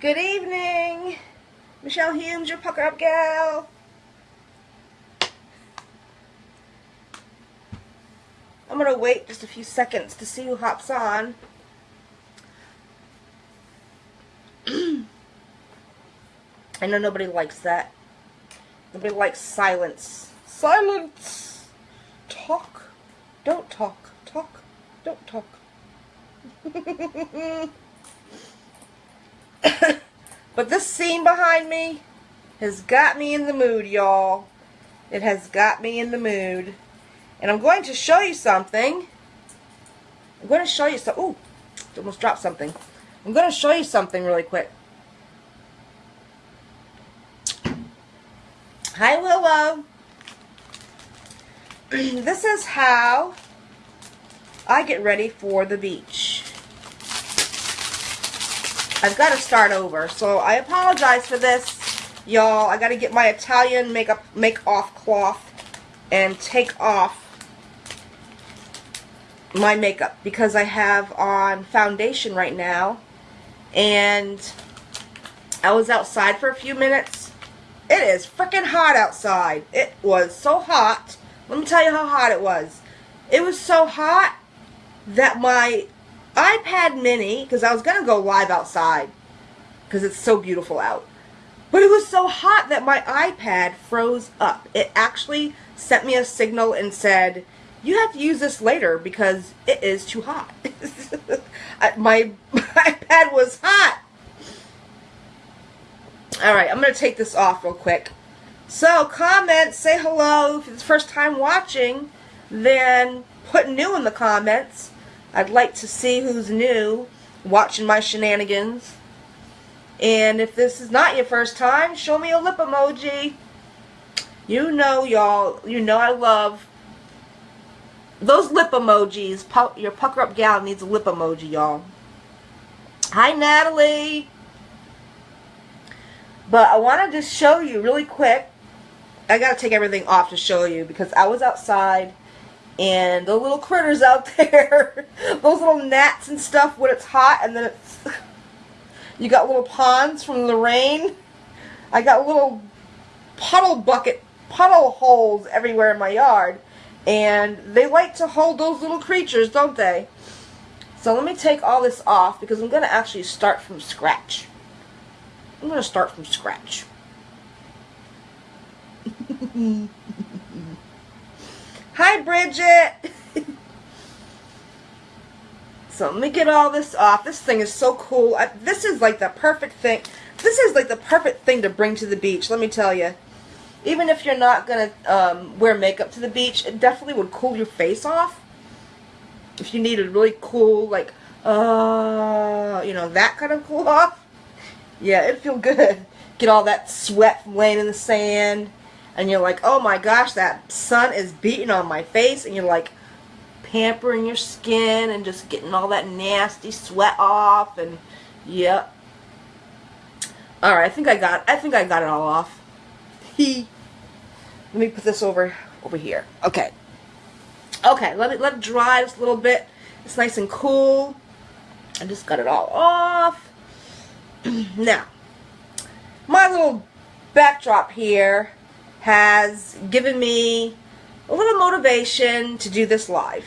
Good evening. Michelle Humes, your pucker up gal. I'm going to wait just a few seconds to see who hops on. I know nobody likes that. Nobody likes silence. Silence! Talk. Don't talk. Talk. Don't talk. but this scene behind me has got me in the mood, y'all. It has got me in the mood. And I'm going to show you something. I'm going to show you something. Ooh, almost dropped something. I'm going to show you something really quick. Hi, Willow. this is how I get ready for the beach. I've got to start over, so I apologize for this, y'all. I got to get my Italian makeup make off cloth and take off my makeup because I have on foundation right now and I was outside for a few minutes. It is freaking hot outside. It was so hot. Let me tell you how hot it was. It was so hot that my iPad mini, because I was going to go live outside because it's so beautiful out. But it was so hot that my iPad froze up. It actually sent me a signal and said, you have to use this later because it is too hot. my, iPad was hot. Alright, I'm going to take this off real quick. So, comment, say hello. If it's the first time watching, then put new in the comments. I'd like to see who's new watching my shenanigans. And if this is not your first time, show me a lip emoji. You know, y'all, you know I love those lip emojis. Your pucker up gal needs a lip emoji, y'all. Hi, Natalie. But I want to just show you really quick. I got to take everything off to show you because I was outside and the little critters out there, those little gnats and stuff when it's hot and then it's, you got little ponds from the rain. I got little puddle bucket, puddle holes everywhere in my yard. And they like to hold those little creatures, don't they? So let me take all this off because I'm going to actually start from scratch. I'm going to start from scratch. Hi, Bridget. so let me get all this off. This thing is so cool. I, this is like the perfect thing. This is like the perfect thing to bring to the beach, let me tell you even if you're not going to um, wear makeup to the beach, it definitely would cool your face off. If you need a really cool, like, uh, you know, that kind of cool off. Yeah, it'd feel good. Get all that sweat from laying in the sand. And you're like, oh my gosh, that sun is beating on my face. And you're like pampering your skin and just getting all that nasty sweat off. And, yep. Alright, I think I got, I think I got it all off. He, let me put this over over here. Okay. Okay, let it let it dry just a little bit. It's nice and cool. I just got it all off. now, my little backdrop here has given me a little motivation to do this live.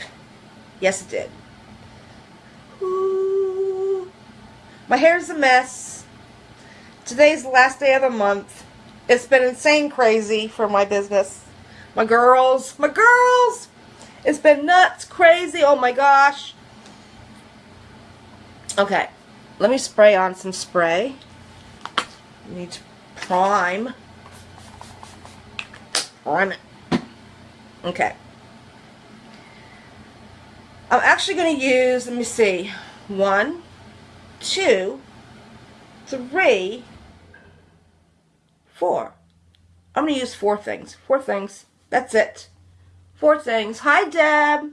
Yes, it did. Ooh. My hair's a mess. Today's the last day of the month. It's been insane crazy for my business. My girls, my girls! It's been nuts, crazy, oh my gosh. Okay, let me spray on some spray. Need to prime. Prime it. Okay. I'm actually going to use, let me see, one, two, three, Four. I'm going to use four things. Four things. That's it. Four things. Hi, Deb.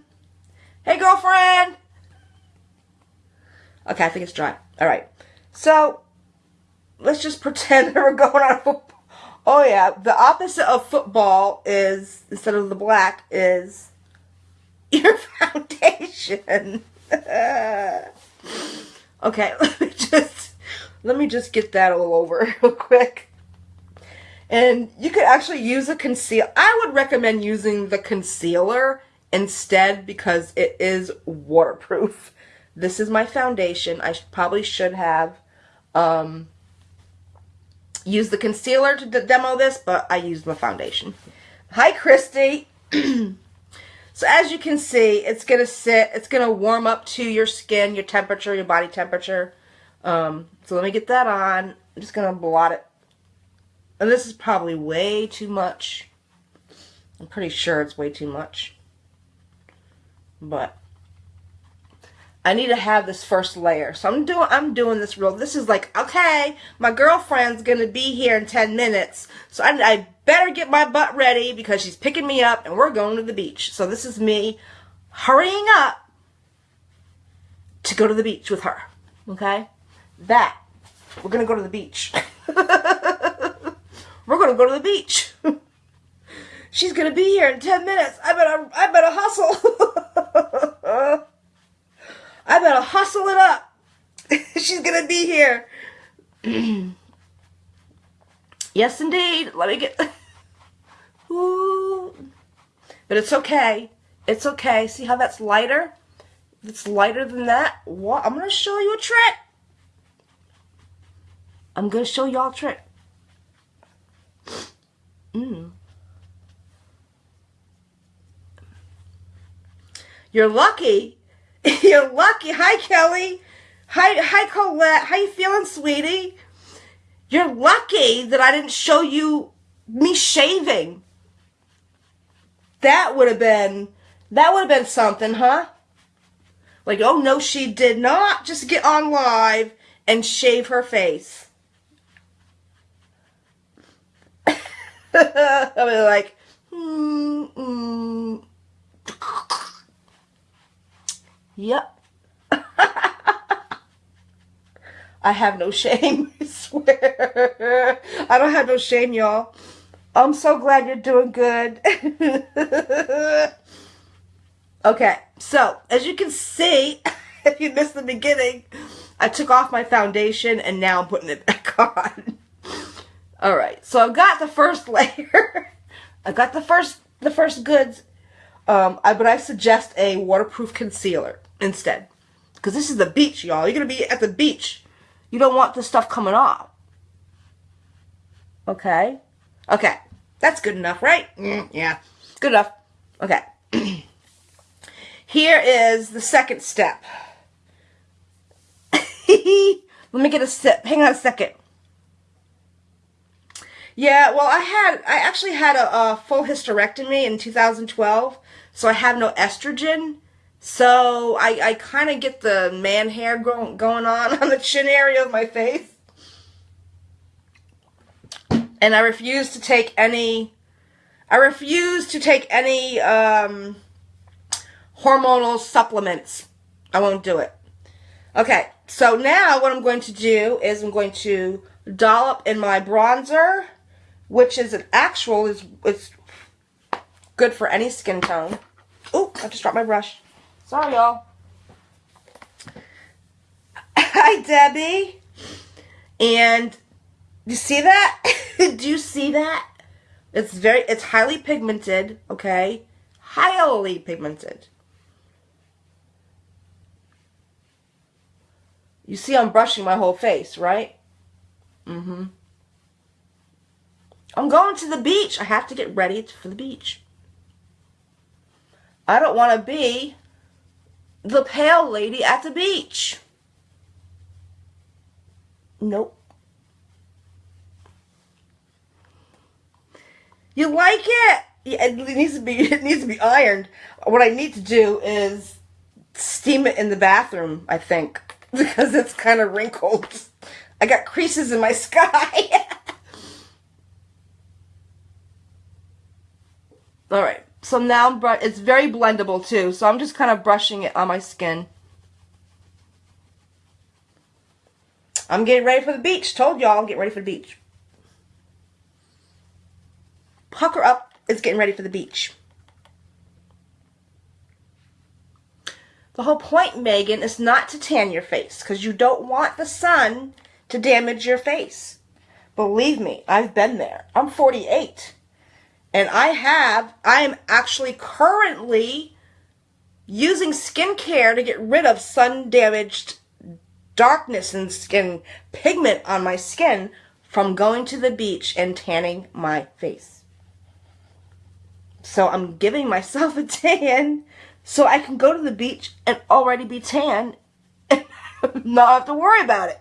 Hey, girlfriend. Okay, I think it's dry. All right. So, let's just pretend that we're going on. Oh, yeah. The opposite of football is, instead of the black, is your foundation. okay, let me just Let me just get that all over real quick. And you could actually use a conceal. I would recommend using the concealer instead because it is waterproof. This is my foundation. I probably should have um, used the concealer to demo this, but I used my foundation. Hi, Christy. so as you can see, it's going to sit, it's going to warm up to your skin, your temperature, your body temperature. Um, so let me get that on. I'm just going to blot it. And this is probably way too much. I'm pretty sure it's way too much. But I need to have this first layer. So I'm doing I'm doing this real. This is like, okay, my girlfriend's going to be here in 10 minutes. So I, I better get my butt ready because she's picking me up and we're going to the beach. So this is me hurrying up to go to the beach with her. Okay? That. We're going to go to the beach. we're going to go to the beach. She's going to be here in 10 minutes. I better I better hustle. I better hustle it up. She's going to be here. yes, indeed. Let me get... But it's okay. It's okay. See how that's lighter? It's lighter than that. What? I'm going to show you a trick. I'm going to show y'all a trick. Mm. You're lucky. You're lucky. Hi, Kelly. Hi, hi, Colette. How you feeling, sweetie? You're lucky that I didn't show you me shaving. That would have been, that would have been something, huh? Like, oh no, she did not just get on live and shave her face. I was like, mm, mm. Yep. I have no shame, I swear. I don't have no shame, y'all. I'm so glad you're doing good. okay, so as you can see, if you missed the beginning, I took off my foundation and now I'm putting it back on. All right, so I've got the first layer. I got the first the first goods, um, I, but I suggest a waterproof concealer instead. Because this is the beach, y'all. You're going to be at the beach. You don't want this stuff coming off. Okay? Okay. That's good enough, right? Mm, yeah. Good enough. Okay. Here is the second step. Let me get a sip. Hang on a second. Yeah, well, I had, I actually had a, a full hysterectomy in 2012, so I have no estrogen. So I, I kind of get the man hair go, going on on the chin area of my face. And I refuse to take any, I refuse to take any um, hormonal supplements. I won't do it. Okay, so now what I'm going to do is I'm going to dollop in my bronzer which is an actual is it's good for any skin tone. Oh, I just dropped my brush. Sorry, y'all. Hi, Debbie. And you see that? Do you see that? It's very, it's highly pigmented, okay? Highly pigmented. You see I'm brushing my whole face, right? Mm-hmm. I'm going to the beach. I have to get ready for the beach. I don't want to be the pale lady at the beach. Nope. You like it? Yeah, it needs to be it needs to be ironed. What I need to do is steam it in the bathroom, I think, because it's kind of wrinkled. I got creases in my sky. All right. So now it's very blendable too. So I'm just kind of brushing it on my skin. I'm getting ready for the beach. Told y'all I'm getting ready for the beach. Pucker up is getting ready for the beach. The whole point, Megan, is not to tan your face because you don't want the sun to damage your face. Believe me, I've been there. I'm 48. And I have, I am actually currently using skincare to get rid of sun damaged darkness and skin pigment on my skin from going to the beach and tanning my face. So I'm giving myself a tan so I can go to the beach and already be tan and not have to worry about it.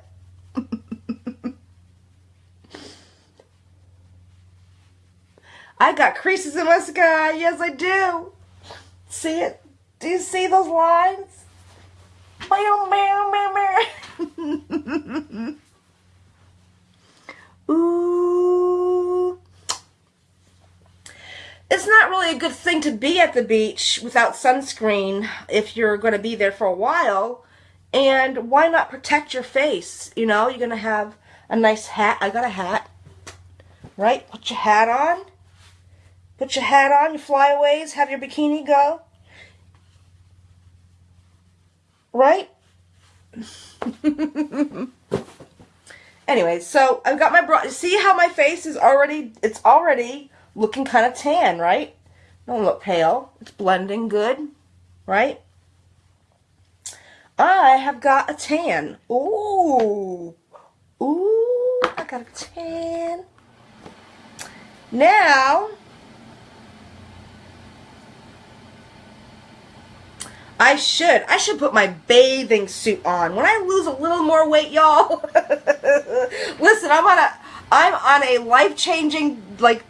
I got creases in my sky. Yes, I do. See it? Do you see those lines? Ooh. It's not really a good thing to be at the beach without sunscreen if you're going to be there for a while. And why not protect your face? You know, you're going to have a nice hat. I got a hat. Right? Put your hat on. Put your hat on, your flyaways, have your bikini go. Right? anyway, so I've got my bra. See how my face is already, it's already looking kind of tan, right? Don't look pale. It's blending good, right? I have got a tan. Ooh. Ooh, I got a tan. Now, I should. I should put my bathing suit on. When I lose a little more weight, y'all. listen, I'm on a I'm on a life-changing like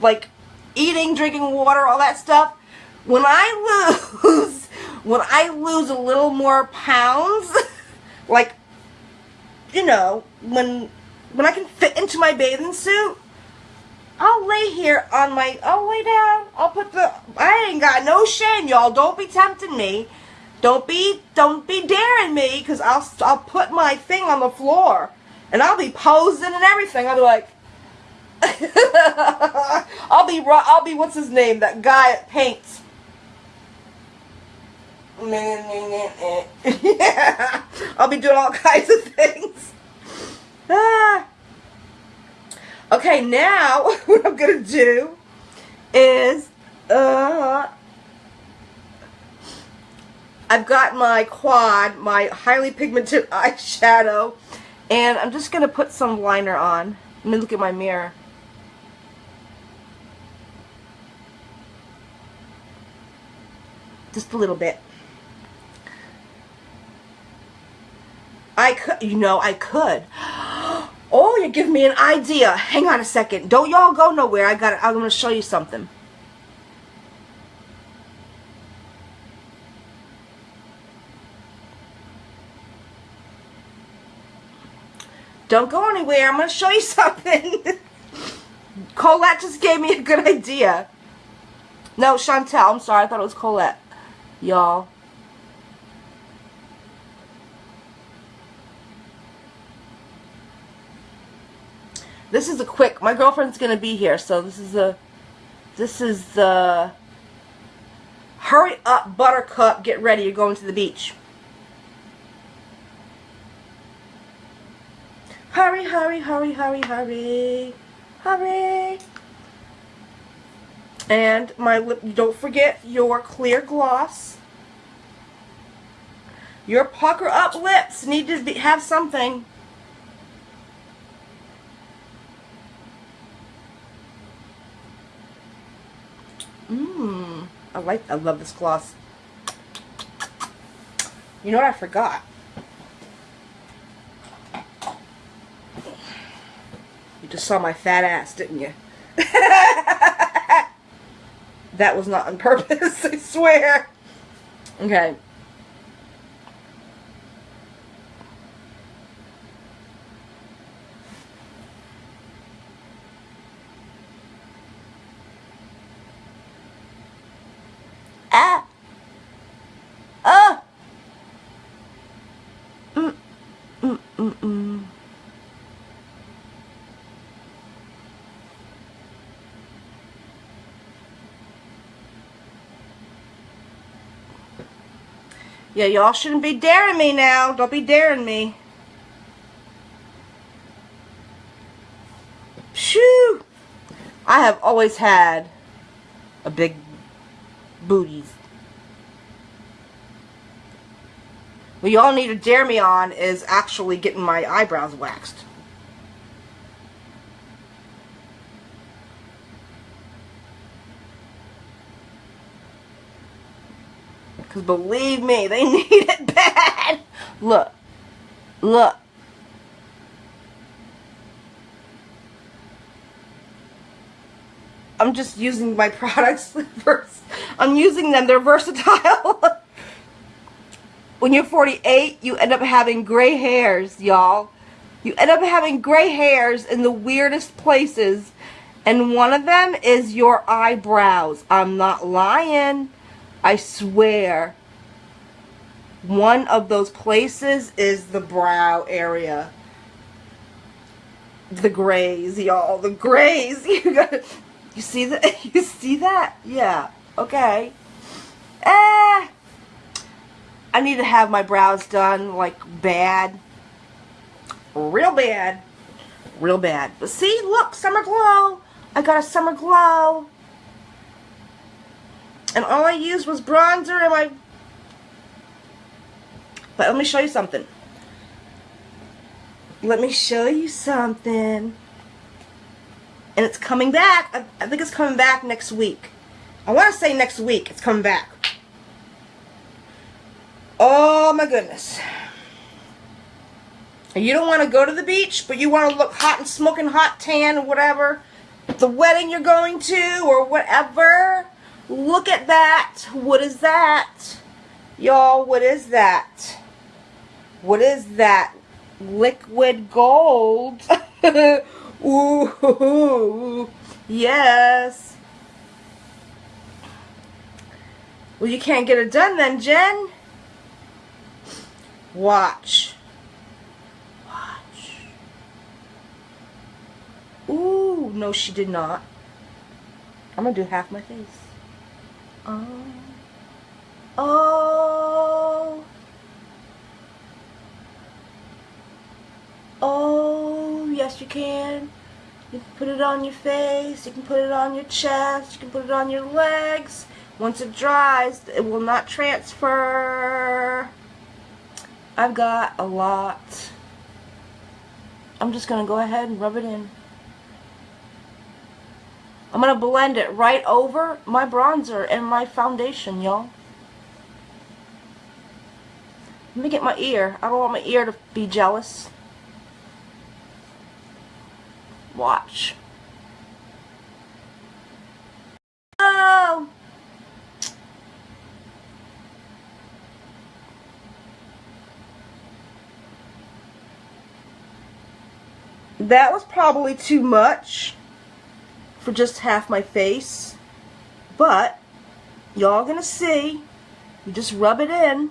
like eating, drinking water, all that stuff. When I lose when I lose a little more pounds, like you know, when when I can fit into my bathing suit, I'll lay here on my, I'll lay down. I'll put the, I ain't got no shame, y'all. Don't be tempting me. Don't be, don't be daring me, because I'll, I'll put my thing on the floor. And I'll be posing and everything. I'll be like, I'll be, I'll be, what's his name? That guy that paints. yeah. I'll be doing all kinds of things. Ah. Okay, now what I'm going to do is, uh, I've got my quad, my highly pigmented eyeshadow, and I'm just going to put some liner on. Let me look at my mirror. Just a little bit. I could, you know, I could. Oh, you're giving me an idea. Hang on a second. Don't y'all go nowhere. I got. I'm to show you something. Don't go anywhere. I'm to show you something. Colette just gave me a good idea. No, Chantel. I'm sorry. I thought it was Colette. Y'all. This is a quick, my girlfriend's going to be here, so this is a, this is the, hurry up buttercup, get ready, you're going to the beach. Hurry, hurry, hurry, hurry, hurry, hurry. And my lip, don't forget your clear gloss. Your pucker up lips need to be, have something. Mmm. I like, I love this gloss. You know what I forgot? You just saw my fat ass, didn't you? that was not on purpose, I swear. Okay. Yeah, y'all shouldn't be daring me now. Don't be daring me. Shoo! I have always had a big booty. What y'all need to dare me on is actually getting my eyebrows waxed. Because believe me, they need it bad. Look. Look. I'm just using my products. I'm using them. They're versatile. when you're 48, you end up having gray hairs, y'all. You end up having gray hairs in the weirdest places. And one of them is your eyebrows. I'm not lying. I swear. One of those places is the brow area. The grays, y'all. The grays. You got you see that? You see that? Yeah. Okay. Eh. I need to have my brows done, like, bad. Real bad. Real bad. But see, look, summer glow. I got a summer glow. And all I used was bronzer and my... But let me show you something. Let me show you something and it's coming back. I, I think it's coming back next week. I want to say next week it's coming back. Oh my goodness. You don't want to go to the beach, but you want to look hot and smoking hot tan or whatever. The wedding you're going to or whatever. Look at that. What is that? Y'all, what is that? What is that? Liquid gold. Ooh, yes. Well, you can't get it done then, Jen. Watch. Watch. Ooh, no, she did not. I'm going to do half my face. Oh. Oh. Oh, yes you can. You can put it on your face, you can put it on your chest, you can put it on your legs. Once it dries, it will not transfer. I've got a lot. I'm just going to go ahead and rub it in. I'm going to blend it right over my bronzer and my foundation, y'all. Let me get my ear. I don't want my ear to be jealous. Watch. Oh! That was probably too much for just half my face. But, y'all gonna see. You just rub it in.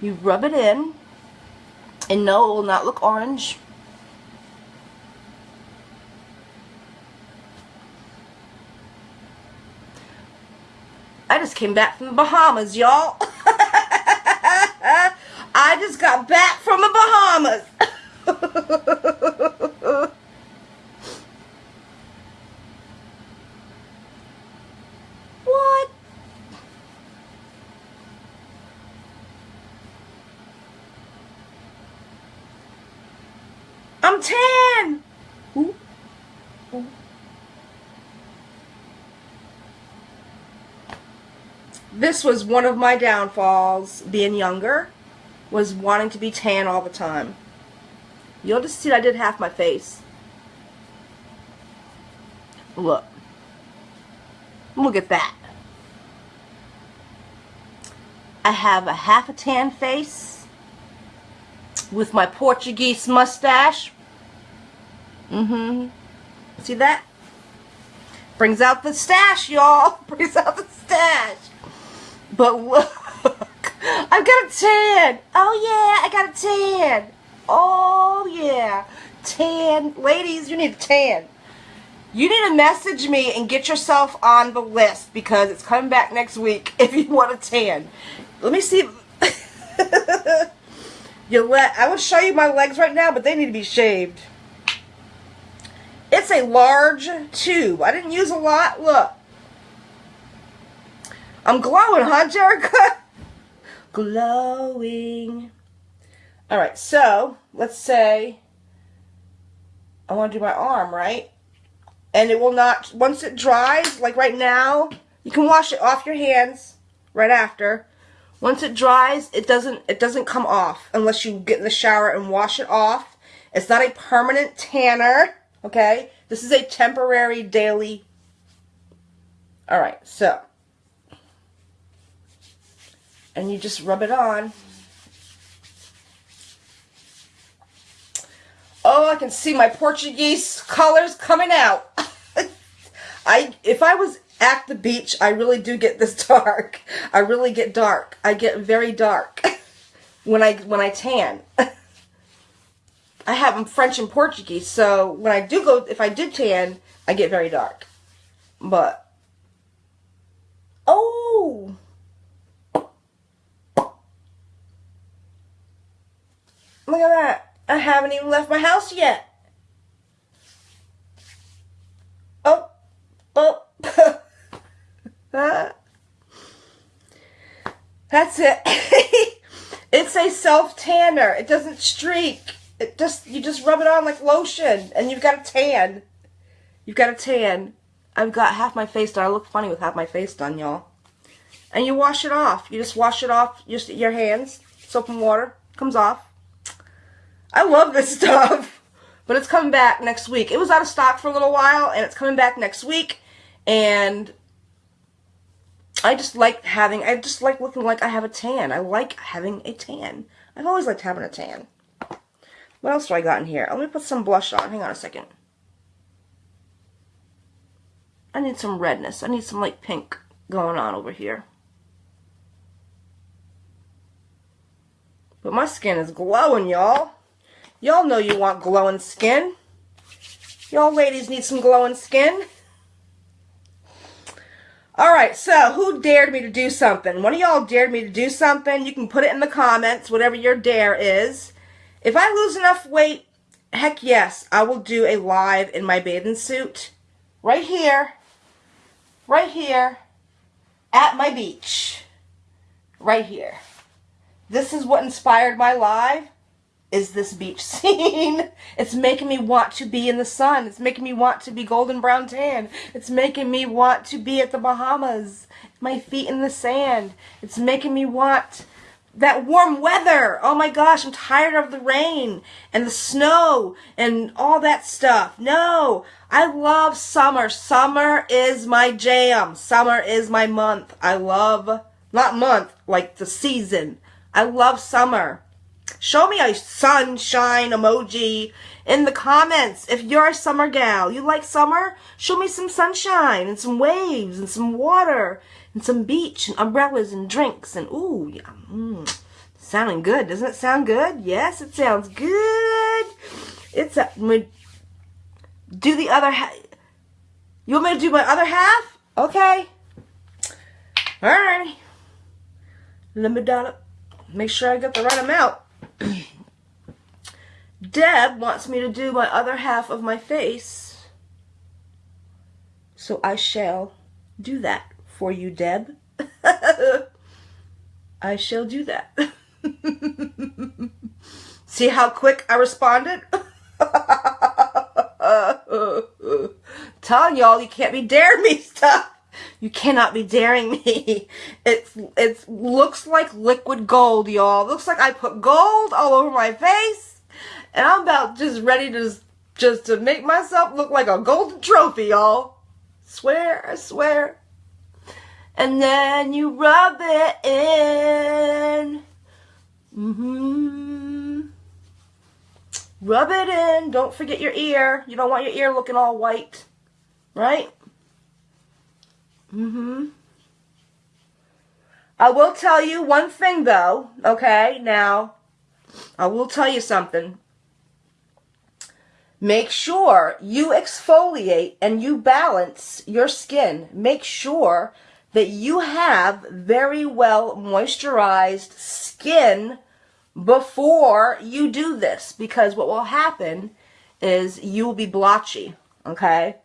You rub it in. And no, it will not look orange. I just came back from the Bahamas, y'all. I just got back from the Bahamas. I'm tan. Ooh. Ooh. This was one of my downfalls, being younger, was wanting to be tan all the time. You'll just see I did half my face. Look. Look at that. I have a half a tan face with my Portuguese mustache Mm-hmm. See that? Brings out the stash, y'all. Brings out the stash. But look, I've got a tan. Oh yeah, I got a tan. Oh, yeah. Tan. Ladies, you need a tan. You need to message me and get yourself on the list because it's coming back next week if you want a tan. Let me see. you let I will show you my legs right now, but they need to be shaved. It's a large tube. I didn't use a lot. Look. I'm glowing, huh, Jerica? glowing. All right, so let's say I want to do my arm, right? And it will not, once it dries, like right now, you can wash it off your hands right after. Once it dries, it doesn't, it doesn't come off unless you get in the shower and wash it off. It's not a permanent tanner, okay? This is a temporary daily. All right, so. And you just rub it on. Oh, I can see my Portuguese colors coming out. I if I was at the beach, I really do get this dark. I really get dark. I get very dark when I when I tan. I have French and Portuguese, so when I do go, if I did tan, I get very dark. But oh, at that. I haven't even left my house yet. Oh, oh. That's it. it's a self tanner. It doesn't streak. It just you just rub it on like lotion and you've got a tan. You've got a tan. I've got half my face done. I look funny with half my face done, y'all. And you wash it off. You just wash it off just your hands, soap and water, comes off. I love this stuff. But it's coming back next week. It was out of stock for a little while, and it's coming back next week. And I just like having, I just like looking like I have a tan. I like having a tan. I've always liked having a tan. What else do I got in here? Let me put some blush on. Hang on a second. I need some redness. I need some like pink going on over here. But my skin is glowing, y'all. Y'all know you want glowing skin. Y'all ladies need some glowing skin. Alright, so who dared me to do something? One of y'all dared me to do something. You can put it in the comments, whatever your dare is. If I lose enough weight, heck yes, I will do a live in my bathing suit. Right here. Right here. At my beach. Right here. This is what inspired my live is this beach scene. It's making me want to be in the sun. It's making me want to be golden brown tan. It's making me want to be at the Bahamas. My feet in the sand. It's making me want that warm weather. Oh my gosh, I'm tired of the rain and the snow and all that stuff. No, I love summer. Summer is my jam. Summer is my month. I love, not month, like the season. I love summer. Show me a sunshine emoji in the comments. If you're a summer gal, you like summer, show me some sunshine and some waves and some water and some beach and umbrellas and drinks and ooh, yeah, mm, sounding good. Doesn't it sound good? Yes, it sounds good. It's a, do the other half. You want me to do my other half? Okay. All right. Let me down Make sure I get the right amount. Deb wants me to do my other half of my face. So I shall do that for you, Deb. I shall do that. See how quick I responded? Telling y'all you can't be daring me stuff. You cannot be daring me. It's it looks like liquid gold, y'all. Looks like I put gold all over my face. And I'm about just ready to just to make myself look like a golden trophy, y'all. Swear, I swear. And then you rub it in. Mm-hmm. Rub it in. Don't forget your ear. You don't want your ear looking all white. Right? Mm-hmm. I will tell you one thing though, okay? Now, I will tell you something. Make sure you exfoliate and you balance your skin. Make sure that you have very well moisturized skin before you do this because what will happen is you will be blotchy, okay?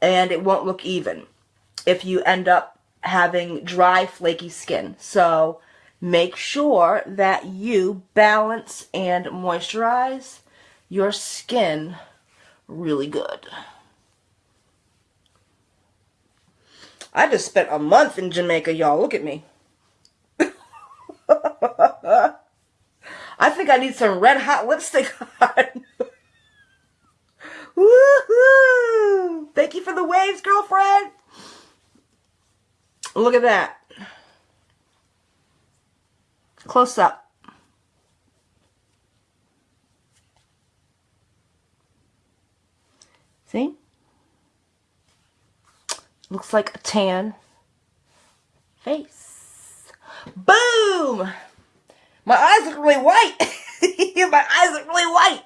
And it won't look even if you end up having dry, flaky skin. So make sure that you balance and moisturize your skin really good. I just spent a month in Jamaica, y'all. Look at me. I think I need some red hot lipstick on. Woohoo! Thank you for the waves, girlfriend. Look at that. Close up. See? Looks like a tan face. Boom! My eyes look really white. My eyes look really white.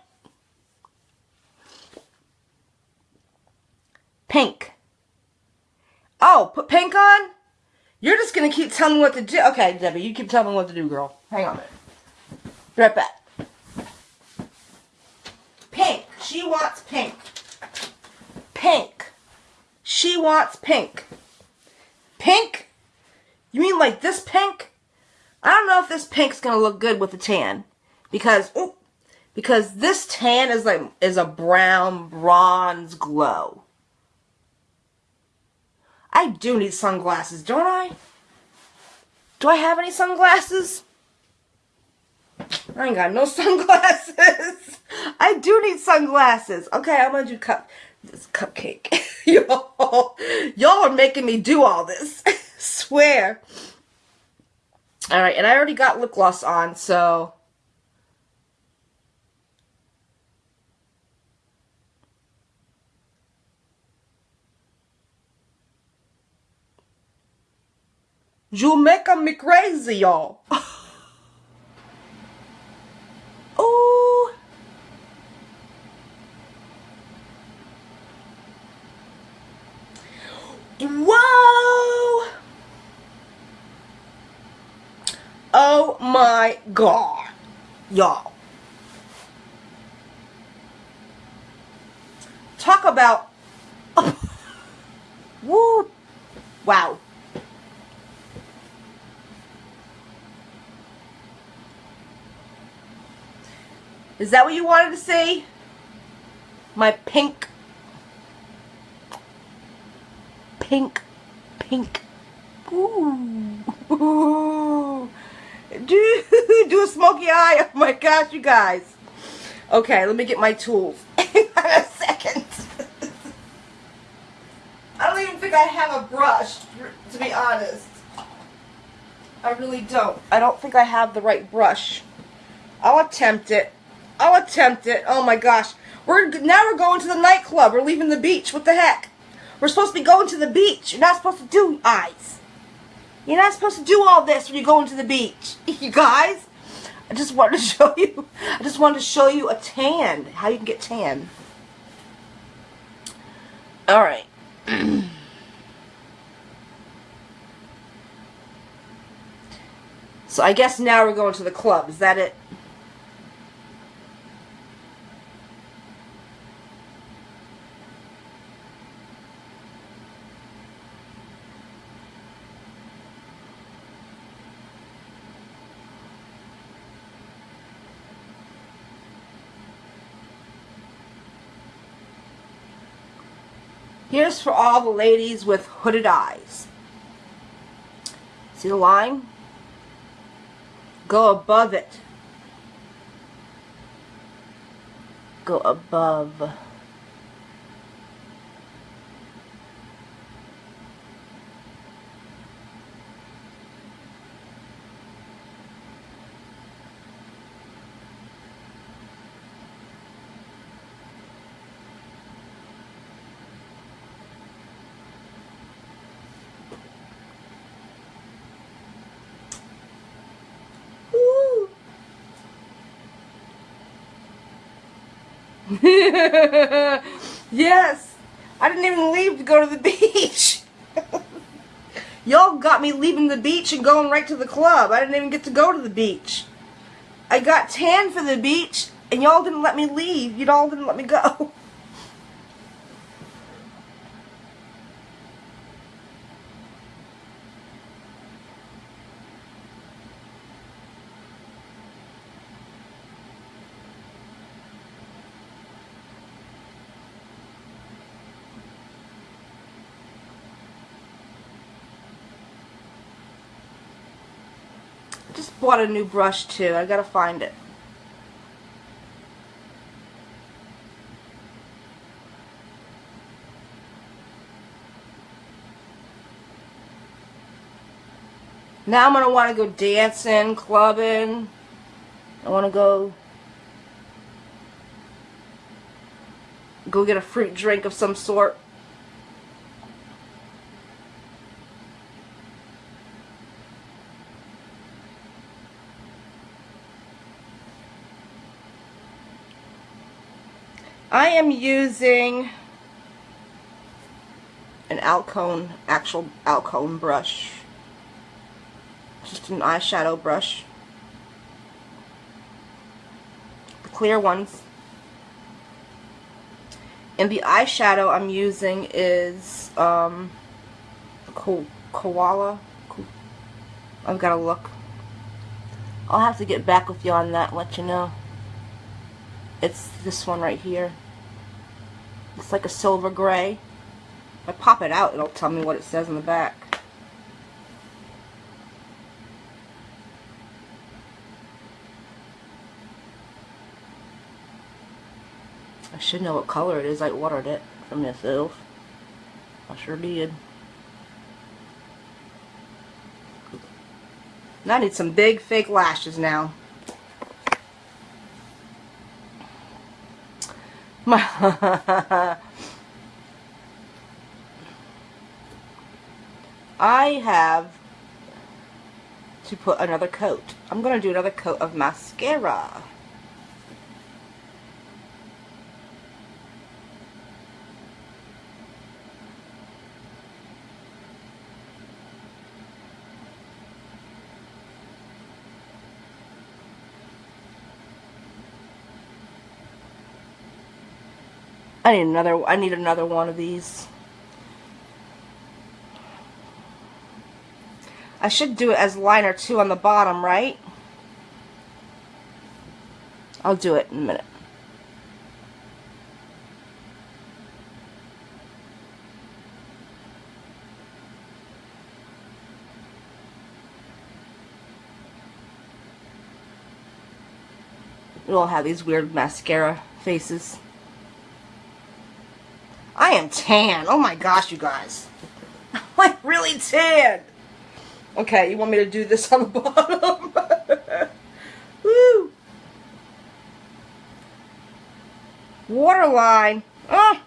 Pink. Oh, put pink on? You're just to keep telling me what to do. Okay, Debbie, you keep telling me what to do, girl. Hang on a minute. Right back. Pink. She wants pink. Pink. She wants pink. Pink? You mean like this pink? I don't know if this pink's to look good with the tan. Because, ooh, because this tan is like, is a brown bronze glow. I do need sunglasses, don't I? Do I have any sunglasses? I ain't got no sunglasses. I do need sunglasses. Okay, I'm gonna do cup this cupcake. y'all, y'all are making me do all this. Swear. All right, and I already got lip gloss on, so You making me crazy, y'all. Ooh. Whoa. Oh my god. Y'all. Talk about... Woo. Wow. Is that what you wanted to see? My pink, pink, pink. Ooh. Ooh. Do, do a smoky eye. Oh my gosh, you guys. Okay, let me get my tools. In a second. I don't even think I have a brush, to be honest. I really don't. I don't think I have the right brush. I'll attempt it. I'll attempt it. Oh my gosh. We're now we're going to the nightclub. We're leaving the beach. What the heck? We're supposed to be going to the beach. You're not supposed to do eyes. You're not supposed to do all this when you're going to the beach. You guys, I just wanted to show you. I just wanted to show you a tan. How you can get tan. All right. so I guess now we're going to the club. Is that it? Here's for all the ladies with hooded eyes. See the line? Go above it. Go above. Yes. I didn't even leave to go to the beach. Y'all got me leaving the beach and going right to the club. I didn't even get to go to the beach. I got tan for the beach and y'all didn't let me leave. Y'all didn't let me go. just bought a new brush too. I gotta find it. Now I'm going to want to go dancing, clubbing. I want to go go get a fruit drink of some sort. I am using an Alcone, actual Alcone brush. Just an eyeshadow brush. The clear ones. And the eyeshadow I'm using is um, Ko Koala. Ko I've got to look. I'll have to get back with you on that let you know. It's this one right here. It's like a silver gray. If I pop it out, it'll tell me what it says in the back. I should know what color it is. I ordered it from Miss Elf. I sure did. Now I need some big fake lashes now. I have to put another coat. I'm going to do another coat of mascara. I need another I need another one of these. I should do it as liner two on the bottom, right? I'll do it in a minute. We all have these weird mascara faces. I am tan. Oh my gosh, you guys. I'm like really tan. Okay, you want me to do this on the bottom? Woo! Waterline. Oh.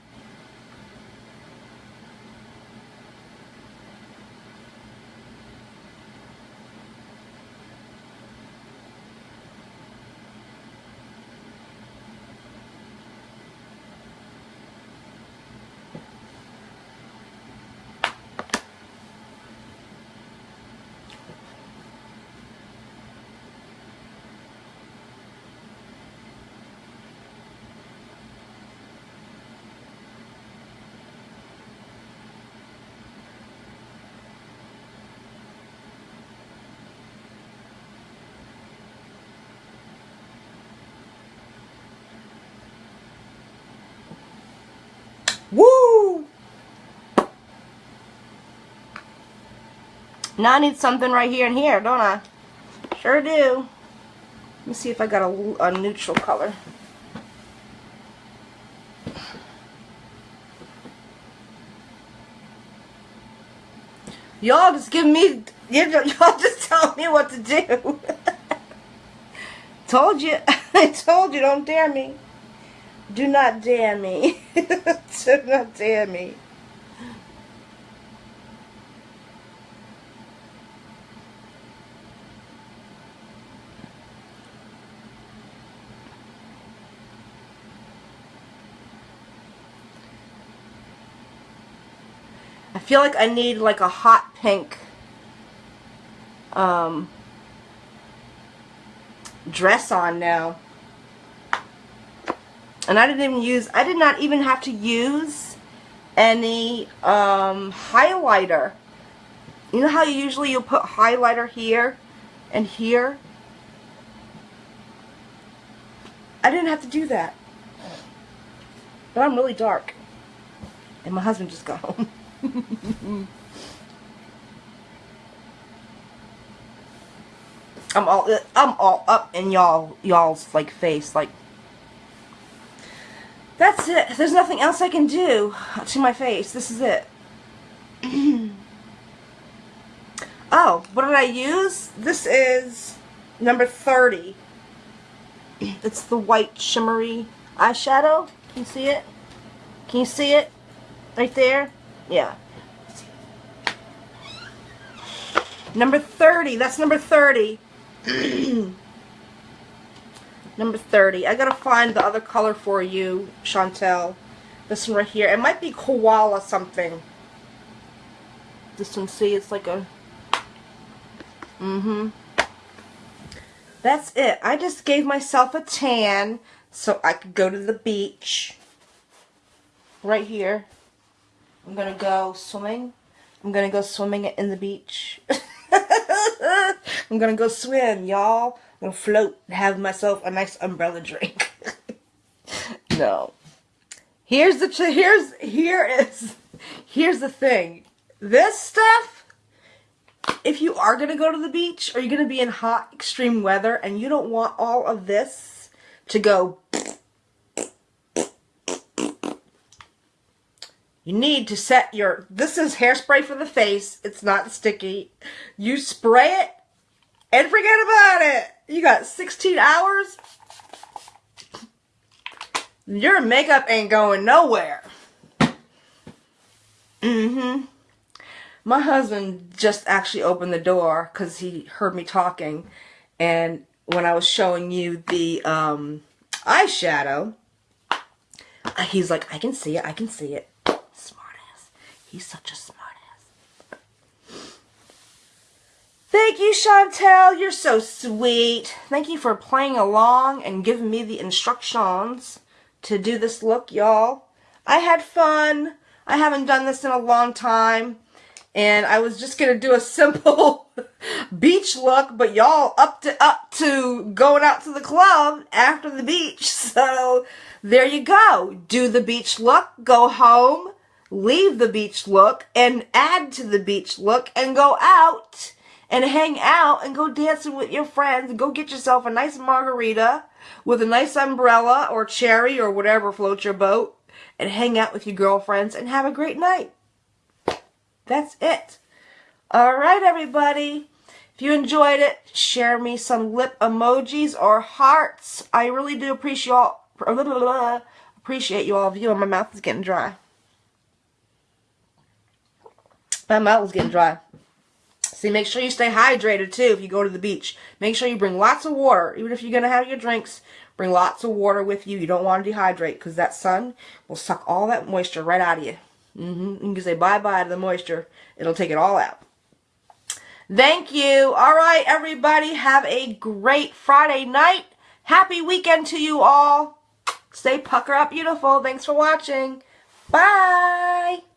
Woo! Now I need something right here and here, don't I? Sure do. Let me see if I got a, a neutral color. Y'all just give me, y'all just tell me what to do. told you, I told you, don't dare me. Do not dare me to not tear me. I feel like I need like a hot pink um, dress on now. And I didn't even use, I did not even have to use any um, highlighter. You know how you usually you'll put highlighter here and here? I didn't have to do that. But I'm really dark. And my husband just got home. I'm all I'm all up in y'all y'all's like face like that's it. There's nothing else I can do to my face. This is it. oh, what did I use? This is number 30. It's the white shimmery eyeshadow. Can you see it? Can you see it? Right there? Yeah. Number 30. That's number 30. number 30. I gotta find the other color for you, Chantel. This one right here. It might be koala something. This one, see, it's like a... Mm-hmm. That's it. I just gave myself a tan so I could go to the beach. Right here. I'm gonna go swimming. I'm gonna go swimming in the beach. I'm gonna go swim, y'all. Gonna float and have myself a nice umbrella drink. no. Here's the here's here is here's the thing. This stuff if you are going to go to the beach or you're going to be in hot extreme weather and you don't want all of this to go You need to set your, this is hairspray for the face. It's not sticky. You spray it and forget about it. You got 16 hours. Your makeup ain't going nowhere. Mm-hmm. My husband just actually opened the door because he heard me talking. And when I was showing you the um, eyeshadow, he's like, I can see it, I can see it. Smartass. He's such a smartass. Thank you, Chantel. You're so sweet. Thank you for playing along and giving me the instructions to do this look, y'all. I had fun. I haven't done this in a long time. And I was just going to do a simple beach look, but y'all up to up to going out to the club after the beach. So there you go. Do the beach look, go home, leave the beach look and add to the beach look and go out and hang out and go dancing with your friends. Go get yourself a nice margarita with a nice umbrella or cherry or whatever floats your boat and hang out with your girlfriends and have a great night. That's it. All right, everybody. If you enjoyed it, share me some lip emojis or hearts. I really do appreciate y'all. Appreciate you all viewing. My mouth is getting dry. My mouth is getting dry. See, make sure you stay hydrated too if you go to the beach. Make sure you bring lots of water. Even if you're going to have your drinks, bring lots of water with you. You don't want to dehydrate because that sun will suck all that moisture right out of you. Mm -hmm. You can say bye-bye to the moisture. It'll take it all out. Thank you. All right, everybody. Have a great Friday night. Happy weekend to you all. Stay pucker up beautiful. Thanks for watching. Bye.